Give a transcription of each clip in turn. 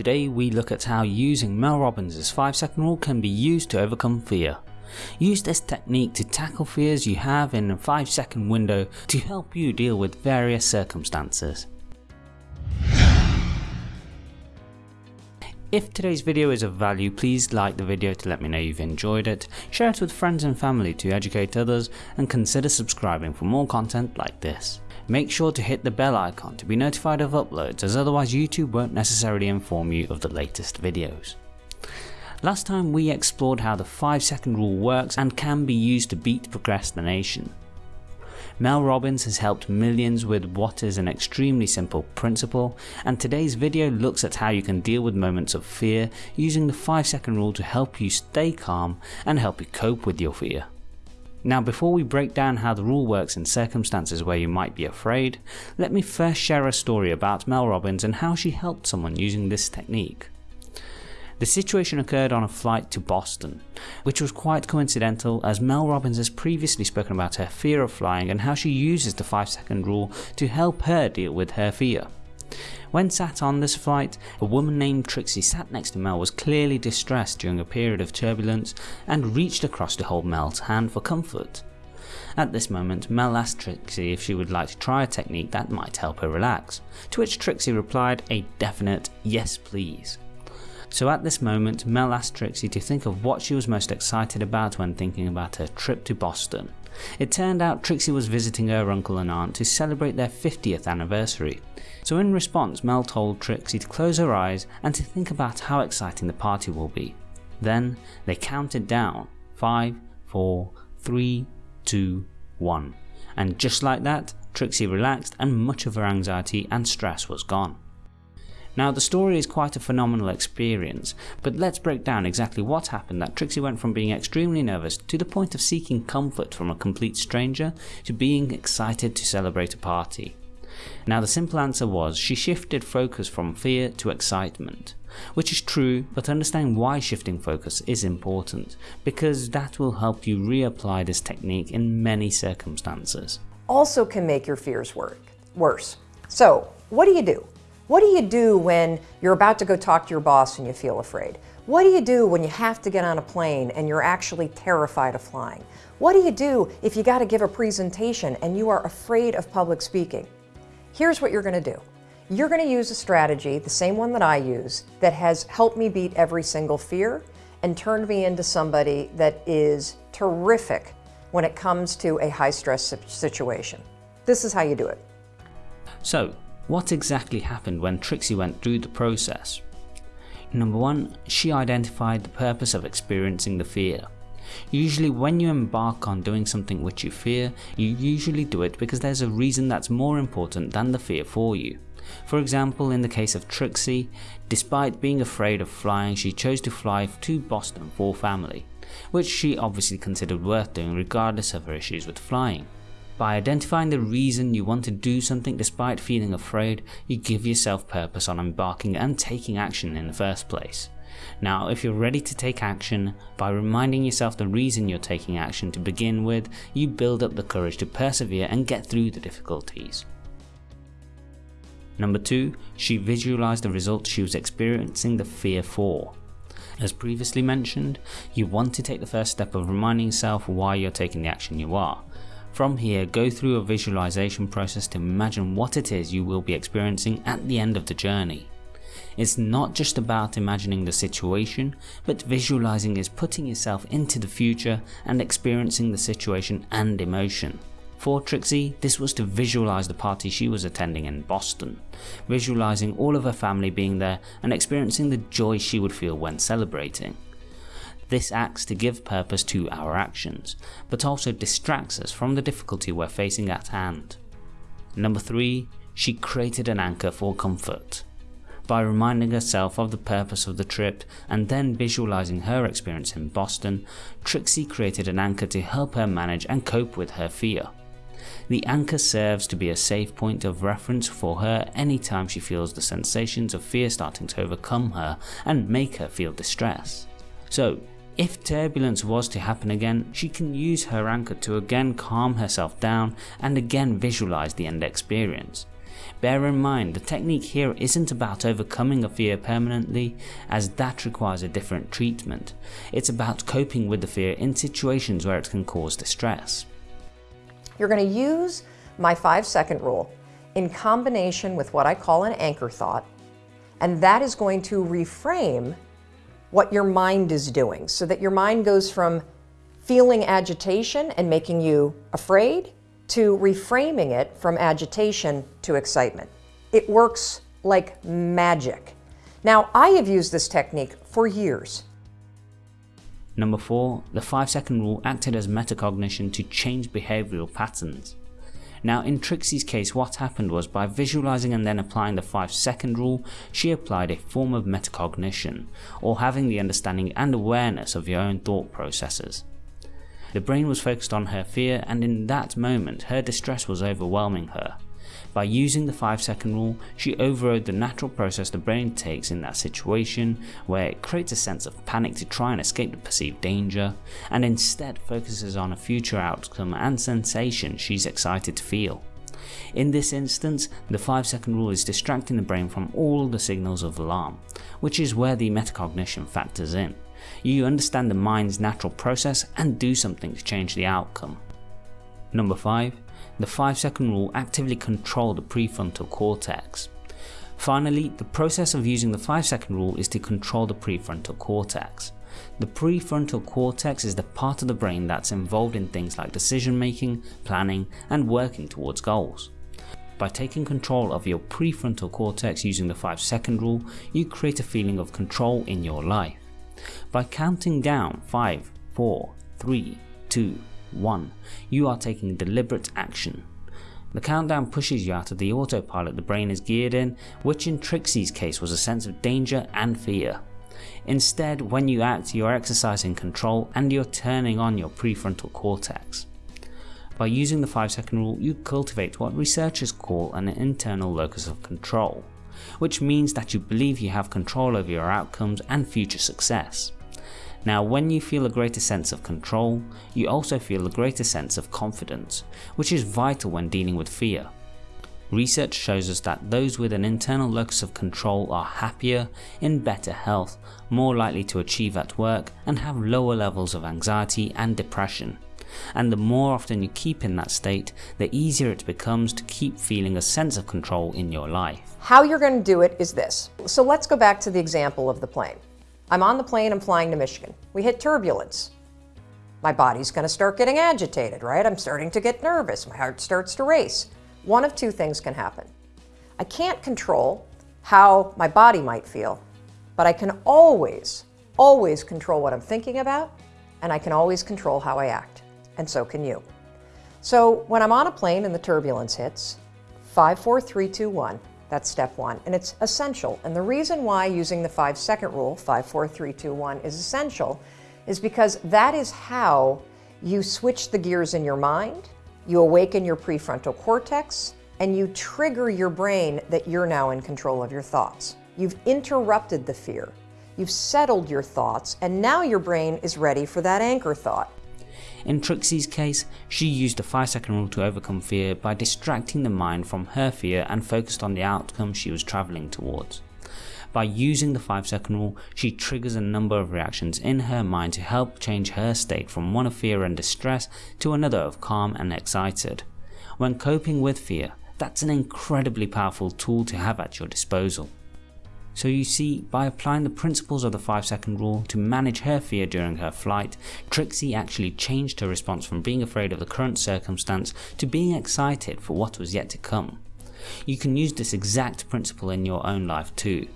Today we look at how using Mel Robbins' 5 second rule can be used to overcome fear. Use this technique to tackle fears you have in a 5 second window to help you deal with various circumstances. If today's video is of value, please like the video to let me know you've enjoyed it, share it with friends and family to educate others, and consider subscribing for more content like this. Make sure to hit the bell icon to be notified of uploads as otherwise YouTube won't necessarily inform you of the latest videos. Last time we explored how the 5 second rule works and can be used to beat procrastination. Mel Robbins has helped millions with what is an extremely simple principle and today's video looks at how you can deal with moments of fear using the 5 second rule to help you stay calm and help you cope with your fear. Now before we break down how the rule works in circumstances where you might be afraid, let me first share a story about Mel Robbins and how she helped someone using this technique. The situation occurred on a flight to Boston, which was quite coincidental as Mel Robbins has previously spoken about her fear of flying and how she uses the 5 second rule to help her deal with her fear. When sat on this flight, a woman named Trixie sat next to Mel was clearly distressed during a period of turbulence and reached across to hold Mel's hand for comfort. At this moment, Mel asked Trixie if she would like to try a technique that might help her relax, to which Trixie replied a definite yes please. So at this moment, Mel asked Trixie to think of what she was most excited about when thinking about her trip to Boston. It turned out Trixie was visiting her uncle and aunt to celebrate their 50th anniversary. So in response, Mel told Trixie to close her eyes and to think about how exciting the party will be. Then they counted down 5, 4, 3, 2, 1. And just like that, Trixie relaxed and much of her anxiety and stress was gone. Now the story is quite a phenomenal experience, but let's break down exactly what happened that Trixie went from being extremely nervous to the point of seeking comfort from a complete stranger to being excited to celebrate a party. Now the simple answer was she shifted focus from fear to excitement. Which is true, but understanding why shifting focus is important, because that will help you reapply this technique in many circumstances. Also can make your fears work, worse. So what do you do? What do you do when you're about to go talk to your boss and you feel afraid? What do you do when you have to get on a plane and you're actually terrified of flying? What do you do if you got to give a presentation and you are afraid of public speaking? Here's what you're going to do. You're going to use a strategy, the same one that I use, that has helped me beat every single fear and turned me into somebody that is terrific when it comes to a high stress situation. This is how you do it. So what exactly happened when Trixie went through the process? Number 1. She identified the purpose of experiencing the fear. Usually when you embark on doing something which you fear, you usually do it because there's a reason that's more important than the fear for you. For example, in the case of Trixie, despite being afraid of flying, she chose to fly to Boston for family, which she obviously considered worth doing regardless of her issues with flying. By identifying the reason you want to do something despite feeling afraid, you give yourself purpose on embarking and taking action in the first place. Now if you're ready to take action, by reminding yourself the reason you're taking action to begin with, you build up the courage to persevere and get through the difficulties. Number 2. She visualized the results she was experiencing the fear for. As previously mentioned, you want to take the first step of reminding yourself why you're taking the action you are. From here, go through a visualization process to imagine what it is you will be experiencing at the end of the journey. It's not just about imagining the situation, but visualizing is putting yourself into the future and experiencing the situation and emotion. For Trixie, this was to visualize the party she was attending in Boston, visualizing all of her family being there and experiencing the joy she would feel when celebrating. This acts to give purpose to our actions, but also distracts us from the difficulty we're facing at hand. Number 3. She created an anchor for comfort. By reminding herself of the purpose of the trip and then visualizing her experience in Boston, Trixie created an anchor to help her manage and cope with her fear. The anchor serves to be a safe point of reference for her anytime she feels the sensations of fear starting to overcome her and make her feel distress. So if turbulence was to happen again, she can use her anchor to again calm herself down and again visualize the end experience. Bear in mind, the technique here isn't about overcoming a fear permanently, as that requires a different treatment. It's about coping with the fear in situations where it can cause distress. You're going to use my five second rule in combination with what I call an anchor thought, and that is going to reframe what your mind is doing so that your mind goes from feeling agitation and making you afraid to reframing it from agitation to excitement. It works like magic. Now, I have used this technique for years. Number 4. The 5 second rule acted as metacognition to change behavioural patterns. Now in Trixie's case what happened was by visualizing and then applying the 5 second rule, she applied a form of metacognition, or having the understanding and awareness of your own thought processes. The brain was focused on her fear and in that moment her distress was overwhelming her. By using the 5 second rule, she overrode the natural process the brain takes in that situation where it creates a sense of panic to try and escape the perceived danger and instead focuses on a future outcome and sensation she's excited to feel. In this instance, the 5 second rule is distracting the brain from all the signals of alarm, which is where the metacognition factors in you understand the mind's natural process and do something to change the outcome. Number 5. The 5 second rule actively control the prefrontal cortex. Finally, the process of using the 5 second rule is to control the prefrontal cortex. The prefrontal cortex is the part of the brain that's involved in things like decision making, planning and working towards goals. By taking control of your prefrontal cortex using the 5 second rule, you create a feeling of control in your life. By counting down 5, 4, 3, 2, 1, you are taking deliberate action. The countdown pushes you out of the autopilot the brain is geared in, which in Trixie's case was a sense of danger and fear. Instead, when you act, you're exercising control and you're turning on your prefrontal cortex. By using the 5 second rule, you cultivate what researchers call an internal locus of control which means that you believe you have control over your outcomes and future success. Now when you feel a greater sense of control, you also feel a greater sense of confidence, which is vital when dealing with fear. Research shows us that those with an internal locus of control are happier, in better health, more likely to achieve at work and have lower levels of anxiety and depression and the more often you keep in that state, the easier it becomes to keep feeling a sense of control in your life. How you're going to do it is this. So let's go back to the example of the plane. I'm on the plane, I'm flying to Michigan. We hit turbulence. My body's going to start getting agitated, right? I'm starting to get nervous. My heart starts to race. One of two things can happen. I can't control how my body might feel, but I can always, always control what I'm thinking about, and I can always control how I act and so can you. So when I'm on a plane and the turbulence hits, 5, 4, 3, 2, 1, that's step one, and it's essential. And the reason why using the five second rule, 5, 4, 3, 2, 1, is essential is because that is how you switch the gears in your mind, you awaken your prefrontal cortex, and you trigger your brain that you're now in control of your thoughts. You've interrupted the fear. You've settled your thoughts, and now your brain is ready for that anchor thought. In Trixie's case, she used the 5 second rule to overcome fear by distracting the mind from her fear and focused on the outcome she was travelling towards. By using the 5 second rule, she triggers a number of reactions in her mind to help change her state from one of fear and distress to another of calm and excited. When coping with fear, that's an incredibly powerful tool to have at your disposal. So you see, by applying the principles of the 5 second rule to manage her fear during her flight, Trixie actually changed her response from being afraid of the current circumstance to being excited for what was yet to come. You can use this exact principle in your own life too.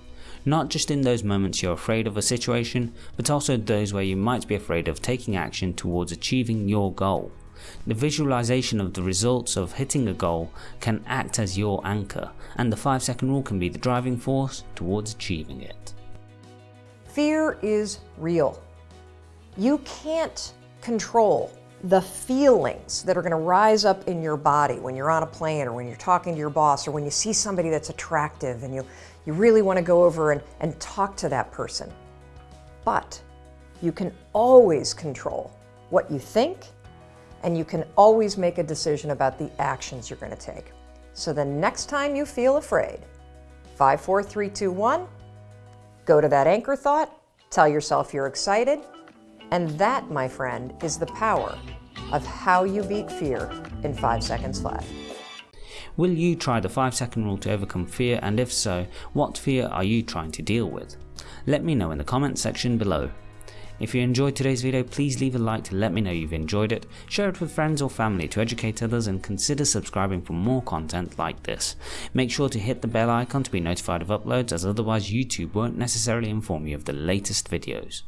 Not just in those moments you're afraid of a situation, but also those where you might be afraid of taking action towards achieving your goal. The visualization of the results of hitting a goal can act as your anchor, and the 5 second rule can be the driving force towards achieving it. Fear is real. You can't control the feelings that are going to rise up in your body when you're on a plane or when you're talking to your boss or when you see somebody that's attractive and you, you really want to go over and, and talk to that person. But you can always control what you think and you can always make a decision about the actions you're going to take. So the next time you feel afraid, 5, 4, 3, 2, 1, go to that anchor thought, tell yourself you're excited, and that, my friend, is the power of how you beat fear in 5 seconds flat. Will you try the 5 second rule to overcome fear and if so, what fear are you trying to deal with? Let me know in the comments section below. If you enjoyed today's video, please leave a like to let me know you've enjoyed it, share it with friends or family to educate others and consider subscribing for more content like this. Make sure to hit the bell icon to be notified of uploads as otherwise YouTube won't necessarily inform you of the latest videos.